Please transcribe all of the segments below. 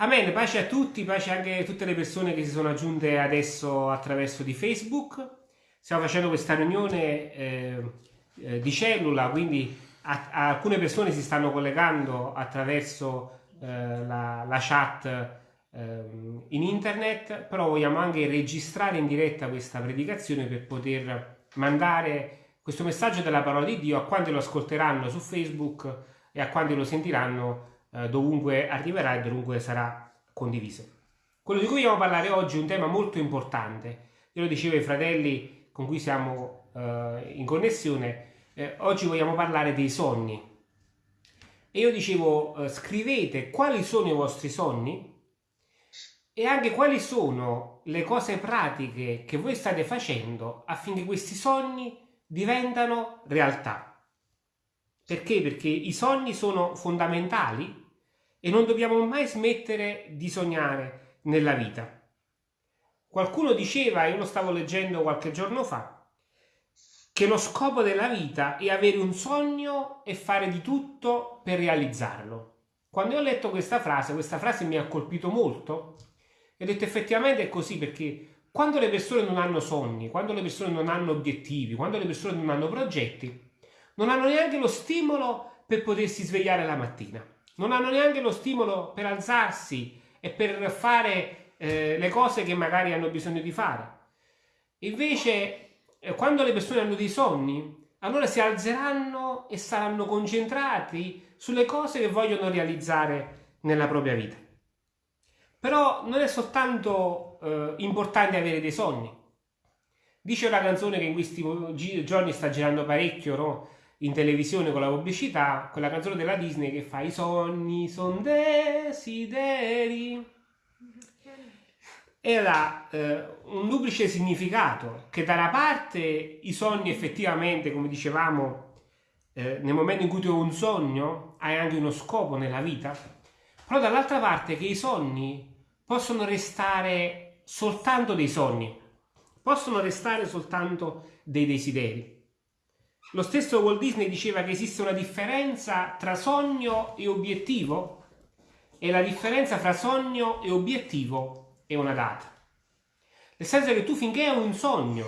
Amen, pace a tutti, pace anche a tutte le persone che si sono aggiunte adesso attraverso di Facebook. Stiamo facendo questa riunione eh, eh, di cellula, quindi a, a alcune persone si stanno collegando attraverso eh, la, la, chat ehm, in internet, però vogliamo anche registrare in diretta questa predicazione per poter mandare questo messaggio della parola di Dio a quanti lo ascolteranno su Facebook e a quanti lo sentiranno eh, dovunque arriverà e dovunque sarà condiviso. Quello di cui vogliamo parlare oggi è un tema molto importante. Io lo dicevo ai fratelli con cui siamo eh, in connessione, eh, oggi vogliamo parlare dei sogni. E io dicevo, eh, scrivete quali sono i vostri sogni e anche quali sono le cose pratiche che voi state facendo affinché questi sogni diventano realtà. Perché? Perché i sogni sono fondamentali e non dobbiamo mai smettere di sognare nella vita. Qualcuno diceva, io lo stavo leggendo qualche giorno fa, che lo scopo della vita è avere un sogno e fare di tutto per realizzarlo. Quando ho letto questa frase, questa frase mi ha colpito molto e ho detto effettivamente è così perché quando le persone non hanno sogni, quando le persone non hanno obiettivi, quando le persone non hanno progetti, non hanno neanche lo stimolo per potersi svegliare la mattina, non hanno neanche lo stimolo per alzarsi e per fare eh, le cose che magari hanno bisogno di fare. Invece, eh, quando le persone hanno dei sogni, allora si alzeranno e saranno concentrati sulle cose che vogliono realizzare nella propria vita. Però non è soltanto eh, importante avere dei sogni. Dice una canzone che in questi giorni sta girando parecchio, no? In televisione con la pubblicità, quella canzone della Disney che fa i sogni son desideri. Era eh, un duplice significato, che da una parte i sogni effettivamente, come dicevamo, eh, nel momento in cui tu hai un sogno, hai anche uno scopo nella vita, però dall'altra parte che i sogni possono restare soltanto dei sogni, possono restare soltanto dei desideri. Lo stesso Walt Disney diceva che esiste una differenza tra sogno e obiettivo e la differenza tra sogno e obiettivo è una data. Nel senso che tu finché hai un sogno,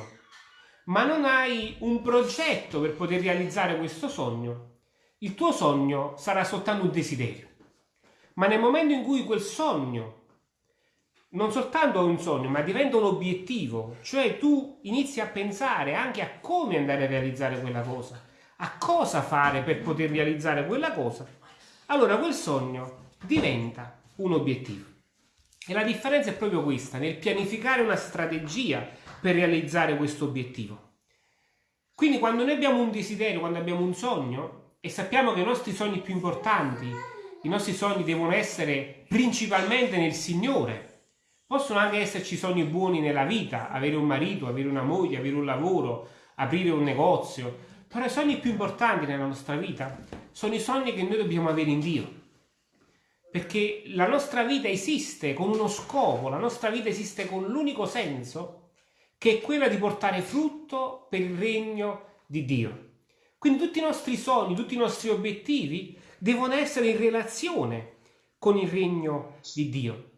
ma non hai un progetto per poter realizzare questo sogno, il tuo sogno sarà soltanto un desiderio. Ma nel momento in cui quel sogno non soltanto un sogno, ma diventa un obiettivo, cioè tu inizi a pensare anche a come andare a realizzare quella cosa, a cosa fare per poter realizzare quella cosa, allora quel sogno diventa un obiettivo. E la differenza è proprio questa, nel pianificare una strategia per realizzare questo obiettivo. Quindi quando noi abbiamo un desiderio, quando abbiamo un sogno e sappiamo che i nostri sogni più importanti, i nostri sogni devono essere principalmente nel Signore, Possono anche esserci sogni buoni nella vita, avere un marito, avere una moglie, avere un lavoro, aprire un negozio, però i sogni più importanti nella nostra vita sono i sogni che noi dobbiamo avere in Dio. Perché la nostra vita esiste con uno scopo, la nostra vita esiste con l'unico senso che è quella di portare frutto per il regno di Dio. Quindi tutti i nostri sogni, tutti i nostri obiettivi devono essere in relazione con il regno di Dio.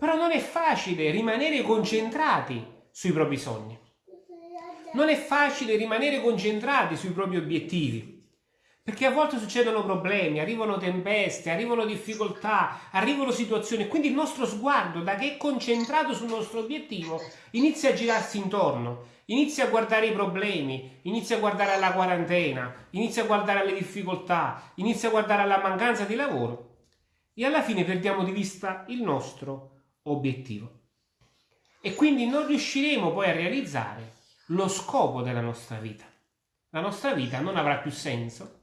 Però non è facile rimanere concentrati sui propri sogni. Non è facile rimanere concentrati sui propri obiettivi. Perché a volte succedono problemi, arrivano tempeste, arrivano difficoltà, arrivano situazioni. Quindi il nostro sguardo, da che è concentrato sul nostro obiettivo, inizia a girarsi intorno, inizia a guardare i problemi, inizia a guardare alla quarantena, inizia a guardare alle difficoltà, inizia a guardare alla mancanza di lavoro. E alla fine perdiamo di vista il nostro obiettivo. E quindi non riusciremo poi a realizzare lo scopo della nostra vita. La nostra vita non avrà più senso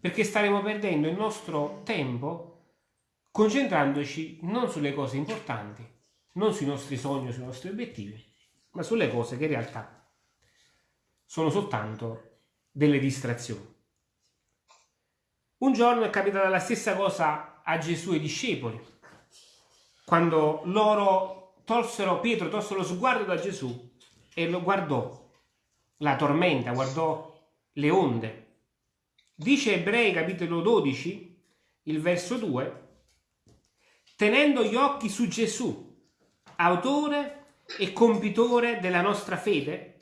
perché staremo perdendo il nostro tempo concentrandoci non sulle cose importanti, non sui nostri sogni, sui nostri obiettivi, ma sulle cose che in realtà sono soltanto delle distrazioni. Un giorno è capitata la stessa cosa a Gesù e ai discepoli quando loro tolsero, Pietro tolse lo sguardo da Gesù e lo guardò, la tormenta, guardò le onde. Dice Ebrei capitolo 12, il verso 2, tenendo gli occhi su Gesù, autore e compitore della nostra fede,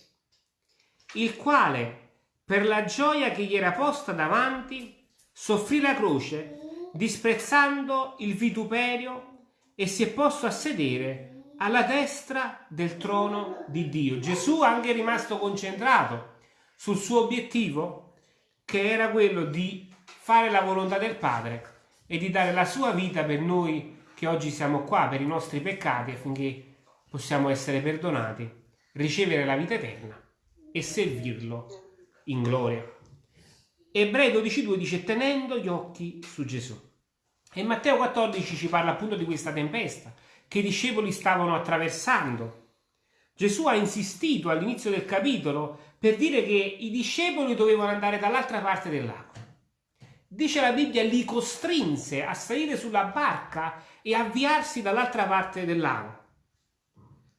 il quale, per la gioia che gli era posta davanti, soffrì la croce, disprezzando il vituperio, e si è posto a sedere alla destra del trono di Dio. Gesù anche è rimasto concentrato sul suo obiettivo, che era quello di fare la volontà del Padre e di dare la sua vita per noi che oggi siamo qua, per i nostri peccati, affinché possiamo essere perdonati, ricevere la vita eterna e servirlo in gloria. Ebrei 12.2 dice tenendo gli occhi su Gesù. E Matteo 14 ci parla appunto di questa tempesta che i discepoli stavano attraversando. Gesù ha insistito all'inizio del capitolo per dire che i discepoli dovevano andare dall'altra parte dell'acqua. Dice la Bibbia, li costrinse a salire sulla barca e avviarsi dall'altra parte del lago.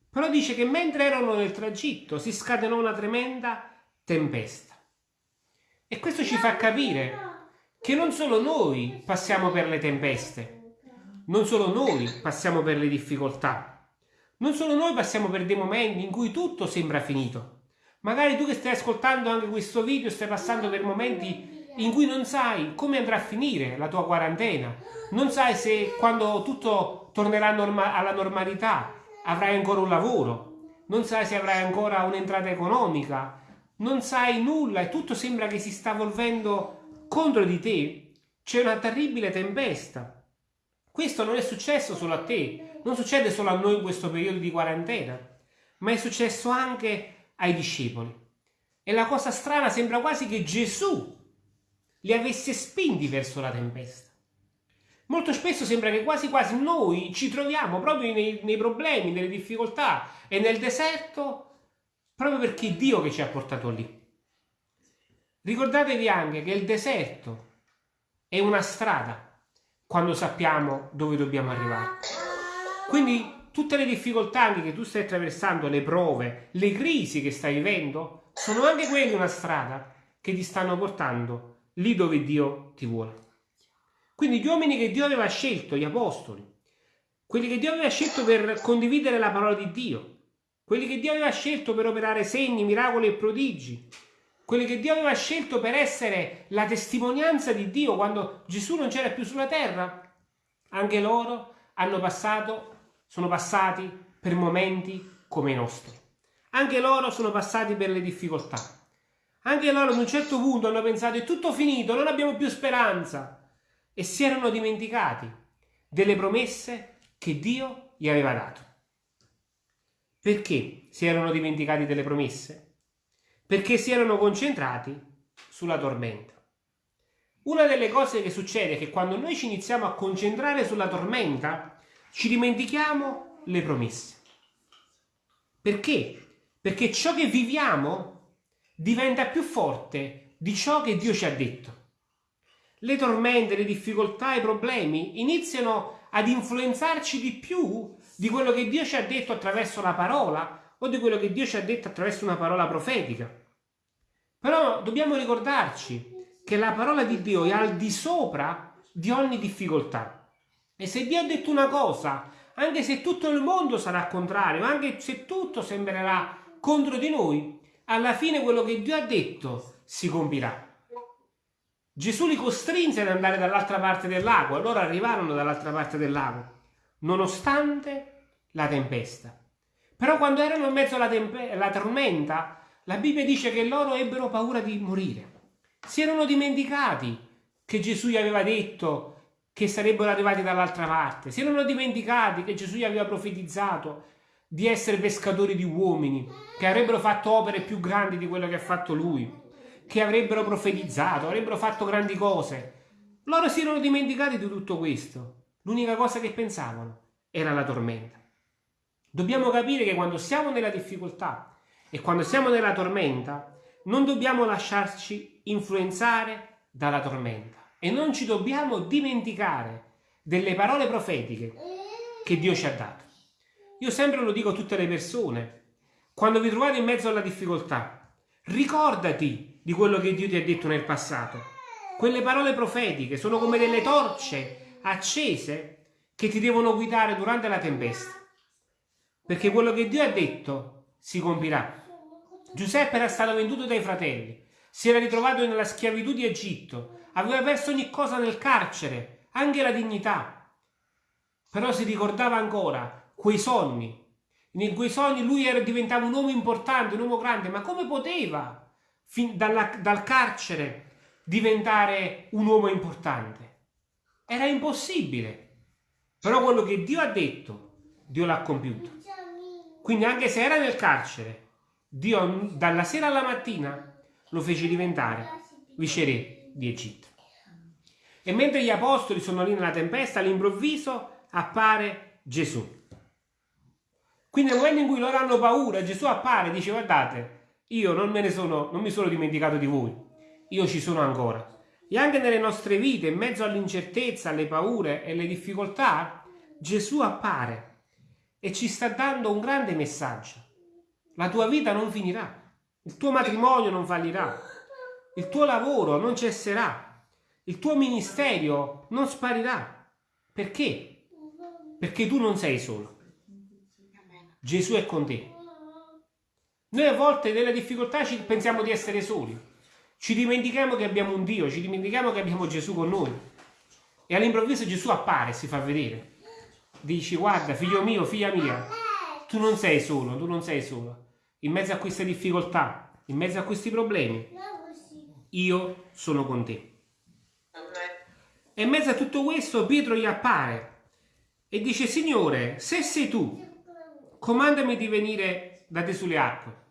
Però dice che mentre erano nel tragitto si scatenò una tremenda tempesta. E questo ci fa capire che non solo noi passiamo per le tempeste, non solo noi passiamo per le difficoltà, non solo noi passiamo per dei momenti in cui tutto sembra finito. Magari tu che stai ascoltando anche questo video stai passando per momenti in cui non sai come andrà a finire la tua quarantena, non sai se quando tutto tornerà norma alla normalità avrai ancora un lavoro, non sai se avrai ancora un'entrata economica, non sai nulla e tutto sembra che si sta volvendo contro di te. C'è una terribile tempesta. Questo non è successo solo a te, non succede solo a noi in questo periodo di quarantena, ma è successo anche ai discepoli. E la cosa strana sembra quasi che Gesù li avesse spinti verso la tempesta. Molto spesso sembra che quasi quasi noi ci troviamo proprio nei, nei problemi, nelle difficoltà e nel deserto proprio perché è Dio che ci ha portato lì. Ricordatevi anche che il deserto è una strada quando sappiamo dove dobbiamo arrivare. Quindi tutte le difficoltà che tu stai attraversando, le prove, le crisi che stai vivendo, sono anche quelle una strada che ti stanno portando lì dove Dio ti vuole. Quindi gli uomini che Dio aveva scelto, gli apostoli, quelli che Dio aveva scelto per condividere la parola di Dio, quelli che Dio aveva scelto per operare segni, miracoli e prodigi, quelli che Dio aveva scelto per essere la testimonianza di Dio quando Gesù non c'era più sulla terra, anche loro hanno passato, sono passati per momenti come i nostri. Anche loro sono passati per le difficoltà. Anche loro ad un certo punto hanno pensato è tutto finito, non abbiamo più speranza e si erano dimenticati delle promesse che Dio gli aveva dato. Perché si erano dimenticati delle promesse? Perché si erano concentrati sulla tormenta. Una delle cose che succede è che quando noi ci iniziamo a concentrare sulla tormenta, ci dimentichiamo le promesse. Perché? Perché ciò che viviamo diventa più forte di ciò che Dio ci ha detto. Le tormente, le difficoltà, i problemi iniziano ad influenzarci di più di quello che Dio ci ha detto attraverso la parola o di quello che Dio ci ha detto attraverso una parola profetica. Però dobbiamo ricordarci che la parola di Dio è al di sopra di ogni difficoltà. E se Dio ha detto una cosa, anche se tutto il mondo sarà contrario, anche se tutto sembrerà contro di noi, alla fine quello che Dio ha detto si compirà. Gesù li costrinse ad andare dall'altra parte del lago, allora arrivarono dall'altra parte del lago, nonostante la tempesta. Però quando erano in mezzo alla, alla tormenta, la Bibbia dice che loro ebbero paura di morire. Si erano dimenticati che Gesù gli aveva detto che sarebbero arrivati dall'altra parte. Si erano dimenticati che Gesù gli aveva profetizzato di essere pescatori di uomini, che avrebbero fatto opere più grandi di quello che ha fatto lui, che avrebbero profetizzato, avrebbero fatto grandi cose. Loro si erano dimenticati di tutto questo. L'unica cosa che pensavano era la tormenta. Dobbiamo capire che quando siamo nella difficoltà e quando siamo nella tormenta, non dobbiamo lasciarci influenzare dalla tormenta e non ci dobbiamo dimenticare delle parole profetiche che Dio ci ha dato. Io sempre lo dico a tutte le persone, quando vi trovate in mezzo alla difficoltà, ricordati di quello che Dio ti ha detto nel passato. Quelle parole profetiche sono come delle torce accese che ti devono guidare durante la tempesta. Perché quello che Dio ha detto si compirà. Giuseppe era stato venduto dai fratelli, si era ritrovato nella schiavitù di Egitto, aveva perso ogni cosa nel carcere, anche la dignità. Però si ricordava ancora quei sogni. In quei sogni lui era, diventava un uomo importante, un uomo grande, ma come poteva fin dalla, dal carcere diventare un uomo importante? Era impossibile. Però quello che Dio ha detto, Dio l'ha compiuto. Quindi anche se era nel carcere, Dio dalla sera alla mattina lo fece diventare viceré di Egitto. E mentre gli apostoli sono lì nella tempesta, all'improvviso appare Gesù. Quindi nel momento in cui loro hanno paura, Gesù appare e dice guardate, io non, me ne sono, non mi sono dimenticato di voi, io ci sono ancora. E anche nelle nostre vite, in mezzo all'incertezza, alle paure e alle difficoltà, Gesù appare e ci sta dando un grande messaggio. La tua vita non finirà, il tuo matrimonio non fallirà, il tuo lavoro non cesserà, il tuo ministero non sparirà. Perché? Perché tu non sei solo. Gesù è con te. Noi a volte nelle difficoltà ci pensiamo di essere soli. Ci dimentichiamo che abbiamo un Dio, ci dimentichiamo che abbiamo Gesù con noi. E all'improvviso Gesù appare e si fa vedere. Dici, guarda, figlio mio, figlia mia, tu non sei solo, tu non sei solo. In mezzo a queste difficoltà, in mezzo a questi problemi, io sono con te. E in mezzo a tutto questo Pietro gli appare e dice, Signore, se sei tu, comandami di venire da te sulle acque.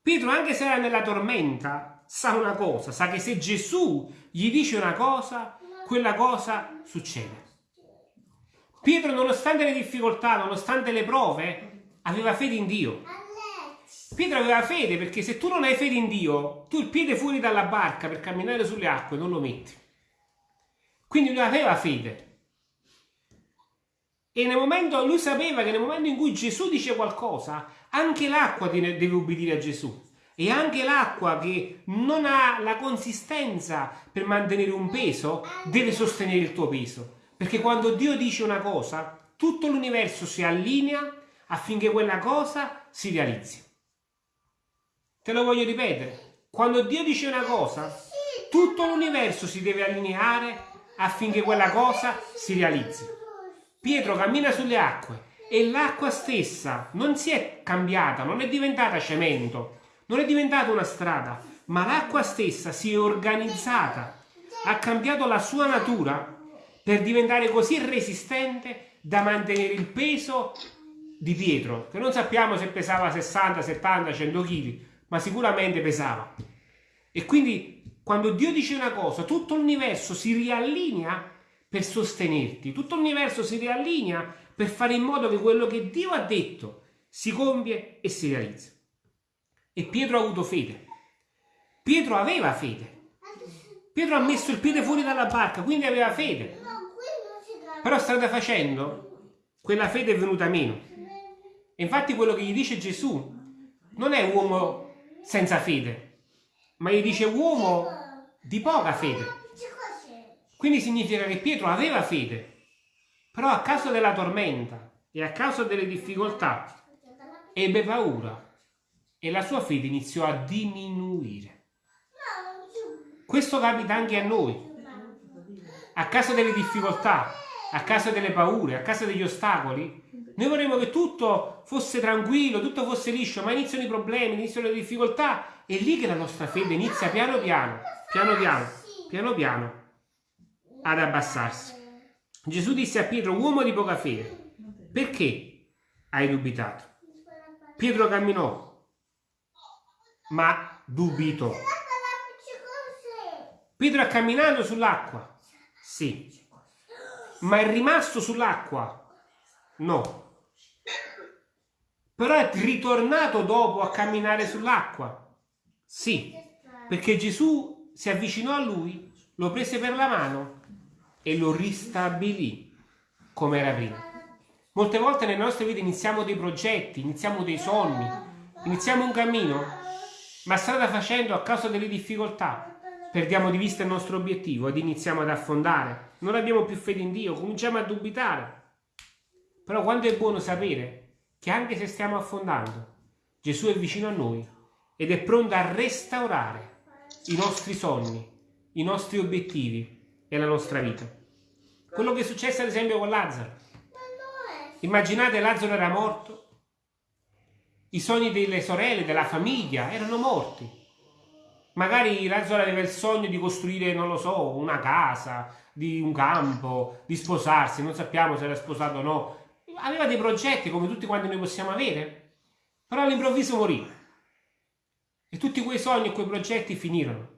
Pietro, anche se era nella tormenta, sa una cosa, sa che se Gesù gli dice una cosa, quella cosa succede. Pietro, nonostante le difficoltà, nonostante le prove, aveva fede in Dio. Pietro aveva fede perché se tu non hai fede in Dio, tu il piede fuori dalla barca per camminare sulle acque non lo metti. Quindi lui aveva fede. E nel momento, lui sapeva che nel momento in cui Gesù dice qualcosa, anche l'acqua deve obbedire a Gesù. E anche l'acqua che non ha la consistenza per mantenere un peso, deve sostenere il tuo peso. Perché quando Dio dice una cosa, tutto l'universo si allinea affinché quella cosa si realizzi. Te lo voglio ripetere. Quando Dio dice una cosa, tutto l'universo si deve allineare affinché quella cosa si realizzi. Pietro cammina sulle acque e l'acqua stessa non si è cambiata, non è diventata cemento, non è diventata una strada, ma l'acqua stessa si è organizzata, ha cambiato la sua natura per diventare così resistente da mantenere il peso di Pietro, che non sappiamo se pesava 60, 70, 100 kg, ma sicuramente pesava. E quindi quando Dio dice una cosa, tutto l'universo si riallinea per sostenerti, tutto l'universo si riallinea per fare in modo che quello che Dio ha detto si compie e si realizza. E Pietro ha avuto fede. Pietro aveva fede. Pietro ha messo il piede fuori dalla barca, quindi aveva fede. Però strada facendo, quella fede è venuta meno. E infatti quello che gli dice Gesù non è uomo senza fede, ma gli dice uomo di poca fede. Quindi significa che Pietro aveva fede, però a causa della tormenta e a causa delle difficoltà ebbe paura e la sua fede iniziò a diminuire. Questo capita anche a noi. A causa delle difficoltà, a causa delle paure, a causa degli ostacoli, noi vorremmo che tutto fosse tranquillo, tutto fosse liscio, ma iniziano i problemi, iniziano le difficoltà, è lì che la nostra fede inizia piano piano, piano piano, piano piano ad abbassarsi. Gesù disse a Pietro, uomo di poca fede, perché hai dubitato? Pietro camminò, ma dubitò. Pietro ha camminato sull'acqua, sì, ma è rimasto sull'acqua, no. Però è ritornato dopo a camminare sull'acqua, sì, perché Gesù si avvicinò a lui, lo prese per la mano e lo ristabilì come era prima. Molte volte nelle nostre vite iniziamo dei progetti, iniziamo dei sogni, iniziamo un cammino, ma strada facendo a causa delle difficoltà perdiamo di vista il nostro obiettivo ed iniziamo ad affondare. Non abbiamo più fede in Dio, cominciamo a dubitare. Però quanto è buono sapere che anche se stiamo affondando, Gesù è vicino a noi ed è pronto a restaurare i nostri sogni, i nostri obiettivi e la nostra vita. Quello che è successo ad esempio con Lazzaro. Immaginate Lazzaro era morto, i sogni delle sorelle, della famiglia erano morti. Magari Lazzaro aveva il sogno di costruire, non lo so, una casa, di un campo, di sposarsi, non sappiamo se era sposato o no. Aveva dei progetti come tutti quanti noi possiamo avere, però all'improvviso morì. E tutti quei sogni e quei progetti finirono.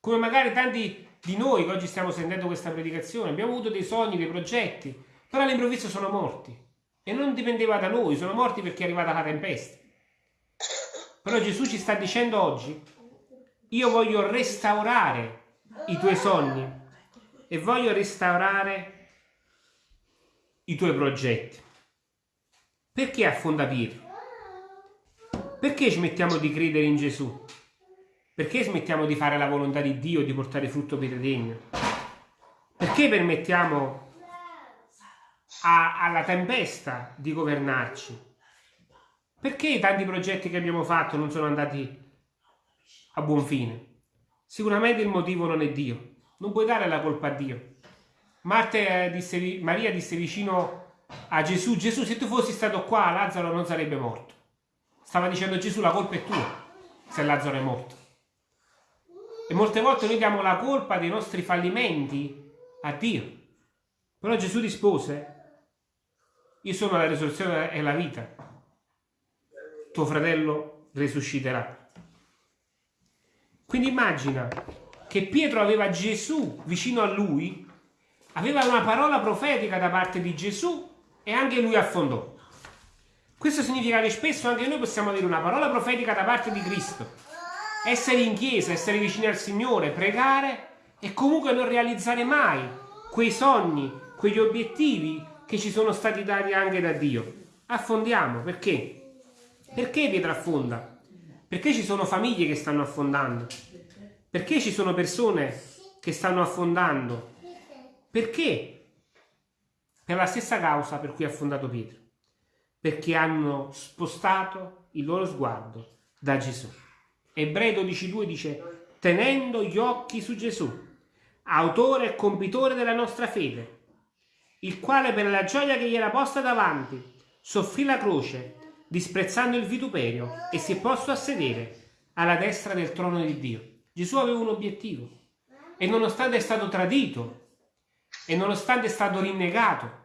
Come magari tanti di noi che oggi stiamo sentendo questa predicazione, abbiamo avuto dei sogni, dei progetti, però all'improvviso sono morti. E non dipendeva da noi, sono morti perché è arrivata la tempesta. Però Gesù ci sta dicendo oggi, io voglio restaurare i tuoi sogni e voglio restaurare i tuoi progetti. Perché affonda Pietro? Perché smettiamo di credere in Gesù? Perché smettiamo di fare la volontà di Dio, di portare frutto per il regno? Perché permettiamo a, alla tempesta di governarci? Perché tanti progetti che abbiamo fatto non sono andati a buon fine? Sicuramente il motivo non è Dio. Non puoi dare la colpa a Dio. Marte disse, Maria disse vicino a Gesù, Gesù se tu fossi stato qua Lazzaro non sarebbe morto. Stava dicendo Gesù la colpa è tua se Lazzaro è morto. E molte volte noi diamo la colpa dei nostri fallimenti a Dio. Però Gesù rispose, io sono la risurrezione e la vita tuo fratello risusciterà. Quindi immagina che Pietro aveva Gesù vicino a lui, aveva una parola profetica da parte di Gesù e anche lui affondò. Questo significa che spesso anche noi possiamo avere una parola profetica da parte di Cristo, essere in chiesa, essere vicini al Signore, pregare e comunque non realizzare mai quei sogni, quegli obiettivi che ci sono stati dati anche da Dio. Affondiamo perché? Perché Pietra affonda? Perché ci sono famiglie che stanno affondando? Perché ci sono persone che stanno affondando? Perché? Per la stessa causa per cui ha affondato Pietro. Perché hanno spostato il loro sguardo da Gesù. Ebrei 12.2 dice, tenendo gli occhi su Gesù, autore e compitore della nostra fede, il quale per la gioia che gli era posta davanti, soffrì la croce, disprezzando il vituperio, e si è posto a sedere alla destra del trono di Dio. Gesù aveva un obiettivo e nonostante è stato tradito, e nonostante è stato rinnegato,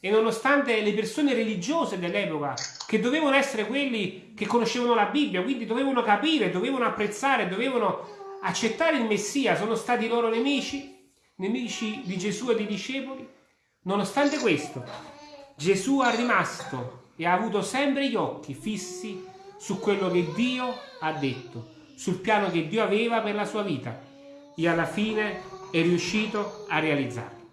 e nonostante le persone religiose dell'epoca, che dovevano essere quelli che conoscevano la Bibbia, quindi dovevano capire, dovevano apprezzare, dovevano accettare il Messia, sono stati loro nemici, nemici di Gesù e dei discepoli, nonostante questo, Gesù è rimasto e ha avuto sempre gli occhi fissi su quello che Dio ha detto, sul piano che Dio aveva per la sua vita e alla fine è riuscito a realizzarlo.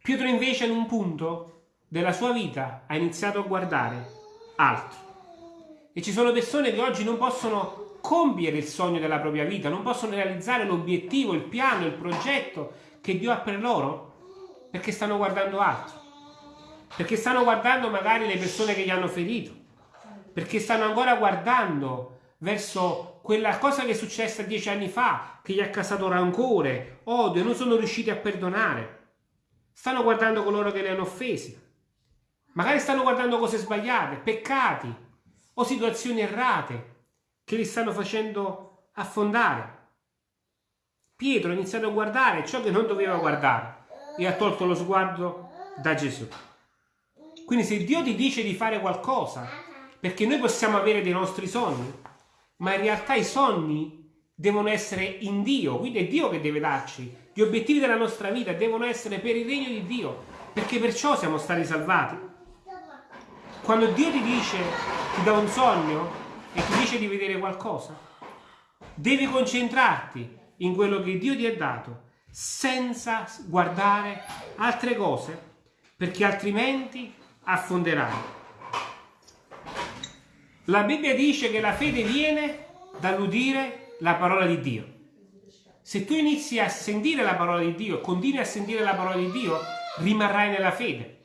Pietro invece in un punto della sua vita ha iniziato a guardare altro. E ci sono persone che oggi non possono compiere il sogno della propria vita, non possono realizzare l'obiettivo, il piano, il progetto che Dio ha per loro perché stanno guardando altro perché stanno guardando magari le persone che gli hanno ferito, perché stanno ancora guardando verso quella cosa che è successa dieci anni fa, che gli ha causato rancore, odio, non sono riusciti a perdonare. Stanno guardando coloro che li hanno offesi. Magari stanno guardando cose sbagliate, peccati o situazioni errate che li stanno facendo affondare. Pietro ha iniziato a guardare ciò che non doveva guardare e ha tolto lo sguardo da Gesù. Quindi se Dio ti dice di fare qualcosa, perché noi possiamo avere dei nostri sogni, ma in realtà i sogni devono essere in Dio, quindi è Dio che deve darci. Gli obiettivi della nostra vita devono essere per il regno di Dio, perché perciò siamo stati salvati. Quando Dio ti dice, ti dà un sogno e ti dice di vedere qualcosa, devi concentrarti in quello che Dio ti ha dato, senza guardare altre cose, perché altrimenti affonderai. La Bibbia dice che la fede viene dall'udire la parola di Dio. Se tu inizi a sentire la parola di Dio, continui a sentire la parola di Dio, rimarrai nella fede.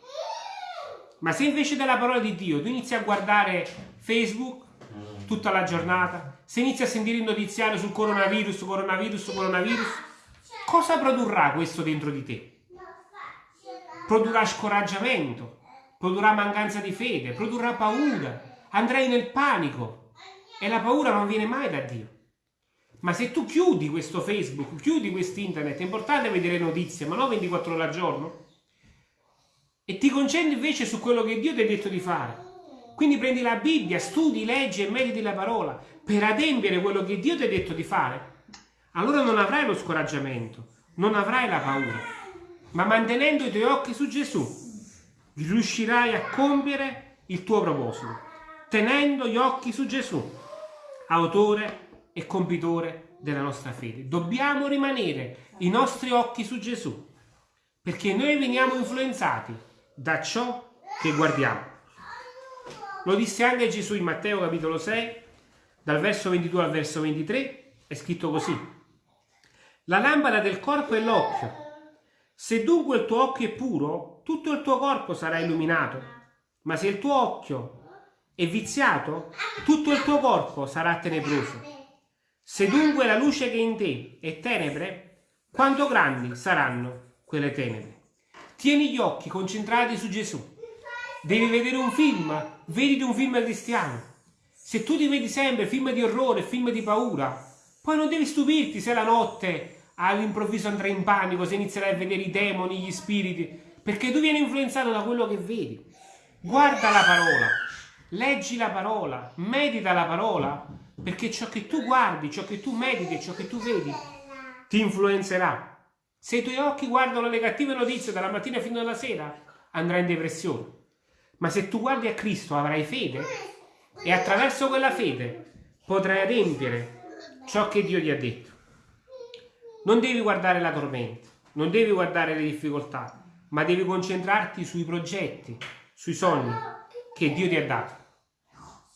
Ma se invece della parola di Dio tu inizi a guardare Facebook tutta la giornata, se inizi a sentire il notiziario sul coronavirus, coronavirus, coronavirus, cosa produrrà questo dentro di te? Produrrà scoraggiamento, produrrà mancanza di fede, produrrà paura, andrai nel panico e la paura non viene mai da Dio. Ma se tu chiudi questo Facebook, chiudi questo internet, è importante vedere notizie, ma non 24 ore al giorno, e ti concentri invece su quello che Dio ti ha detto di fare. Quindi prendi la Bibbia, studi, leggi e mediti la parola per adempiere quello che Dio ti ha detto di fare. Allora non avrai lo scoraggiamento, non avrai la paura, ma mantenendo i tuoi occhi su Gesù, riuscirai a compiere il tuo proposito, tenendo gli occhi su Gesù, autore e compitore della nostra fede. Dobbiamo rimanere i nostri occhi su Gesù, perché noi veniamo influenzati da ciò che guardiamo. Lo disse anche Gesù in Matteo capitolo 6, dal verso 22 al verso 23, è scritto così. La lampada del corpo è l'occhio. Se dunque il tuo occhio è puro, tutto il tuo corpo sarà illuminato. Ma se il tuo occhio è viziato, tutto il tuo corpo sarà tenebroso. Se dunque la luce che è in te è tenebre, quanto grandi saranno quelle tenebre? Tieni gli occhi concentrati su Gesù. Devi vedere un film, vediti un film cristiano. Se tu ti vedi sempre film di orrore, film di paura, poi non devi stupirti se la notte all'improvviso andrai in panico, se inizierai a vedere i demoni, gli spiriti, perché tu vieni influenzato da quello che vedi. Guarda la parola, leggi la parola, medita la parola perché ciò che tu guardi, ciò che tu mediti, ciò che tu vedi, ti influenzerà. Se i tuoi occhi guardano le cattive notizie dalla mattina fino alla sera, andrai in depressione. Ma se tu guardi a Cristo avrai fede e attraverso quella fede potrai adempiere ciò che Dio ti ha detto. Non devi guardare la tormenta, non devi guardare le difficoltà, ma devi concentrarti sui progetti, sui sogni che Dio ti ha dato.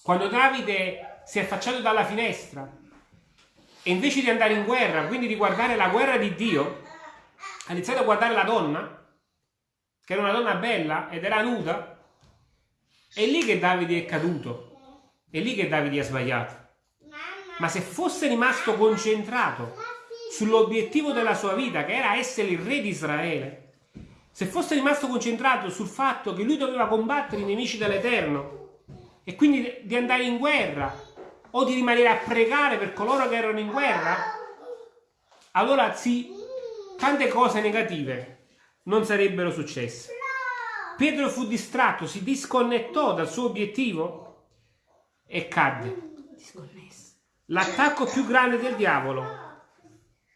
Quando Davide si è affacciato dalla finestra e invece di andare in guerra, quindi di guardare la guerra di Dio, ha iniziato a guardare la donna, che era una donna bella ed era nuda, è lì che Davide è caduto, è lì che Davide ha sbagliato. Ma se fosse rimasto concentrato sull'obiettivo della sua vita, che era essere il re di Israele, se fosse rimasto concentrato sul fatto che lui doveva combattere i nemici dell'Eterno e quindi di andare in guerra o di rimanere a pregare per coloro che erano in guerra, allora sì, tante cose negative non sarebbero successe. Pietro fu distratto, si disconnettò dal suo obiettivo e cadde. L'attacco più grande del diavolo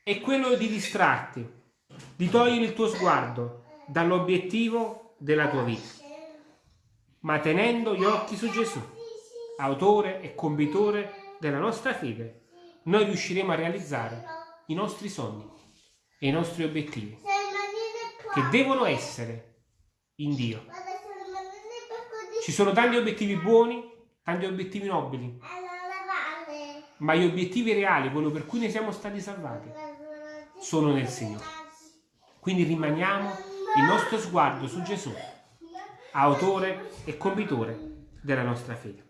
è quello di distrarti, di togliere il tuo sguardo dall'obiettivo della tua vita, ma tenendo gli occhi su Gesù autore e compitore della nostra fede, noi riusciremo a realizzare i nostri sogni e i nostri obiettivi, che devono essere in Dio. Ci sono tanti obiettivi buoni, tanti obiettivi nobili, ma gli obiettivi reali, quello per cui ne siamo stati salvati, sono nel Signore. Quindi rimaniamo il nostro sguardo su Gesù, autore e compitore della nostra fede.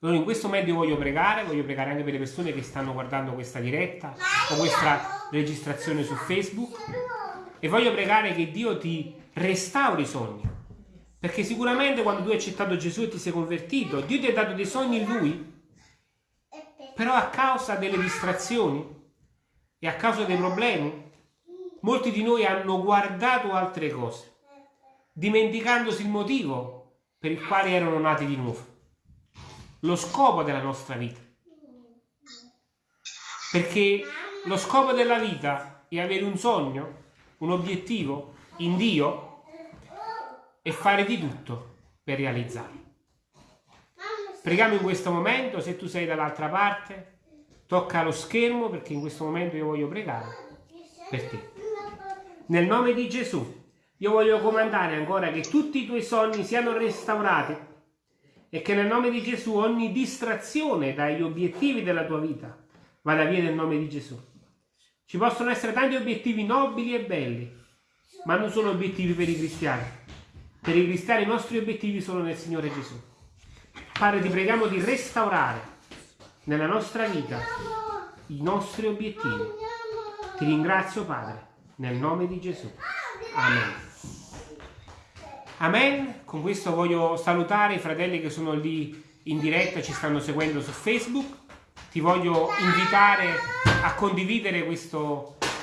Allora in questo momento io voglio pregare, voglio pregare anche per le persone che stanno guardando questa diretta o questa registrazione su Facebook e voglio pregare che Dio ti restauri i sogni. Perché sicuramente quando tu hai accettato Gesù e ti sei convertito, Dio ti ha dato dei sogni in Lui, però a causa delle distrazioni e a causa dei problemi, molti di noi hanno guardato altre cose, dimenticandosi il motivo per il quale erano nati di nuovo lo scopo della nostra vita. Perché lo scopo della vita è avere un sogno, un obiettivo in Dio e fare di tutto per realizzarlo. Preghiamo in questo momento, se tu sei dall'altra parte, tocca lo schermo perché in questo momento io voglio pregare per te. Nel nome di Gesù, io voglio comandare ancora che tutti i tuoi sogni siano restaurati e che nel nome di Gesù ogni distrazione dagli obiettivi della tua vita vada via nel nome di Gesù. Ci possono essere tanti obiettivi nobili e belli, ma non sono obiettivi per i cristiani. Per i cristiani i nostri obiettivi sono nel Signore Gesù. Padre, ti preghiamo di restaurare nella nostra vita i nostri obiettivi. Ti ringrazio, Padre, nel nome di Gesù. Amen. Amen. Con questo voglio salutare i fratelli che sono lì in diretta ci stanno seguendo su Facebook. Ti voglio invitare a condividere questa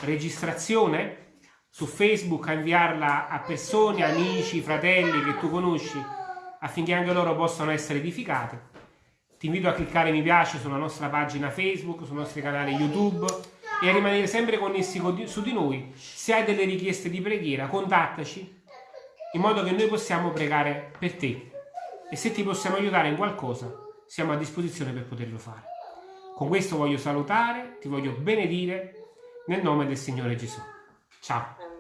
registrazione su Facebook, a inviarla a persone, amici, fratelli che tu conosci affinché anche loro possano essere edificati. Ti invito a cliccare mi piace sulla nostra pagina Facebook, sui nostri canali YouTube e a rimanere sempre connessi su di noi. Se hai delle richieste di preghiera, contattaci in modo che noi possiamo pregare per te. E se ti possiamo aiutare in qualcosa, siamo a disposizione per poterlo fare. Con questo voglio salutare, ti voglio benedire nel nome del Signore Gesù. Ciao!